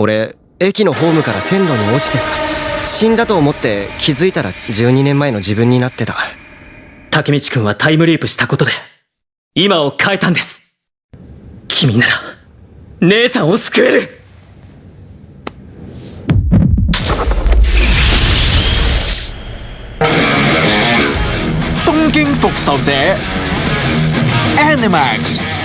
俺駅のホームから線路に落ちてさ死んだと思って気づいたら12年前の自分になってた。竹道くんはタイムリープしたことで今を変えたんです。君なら姉さんを救える。東京復仇者 Animax.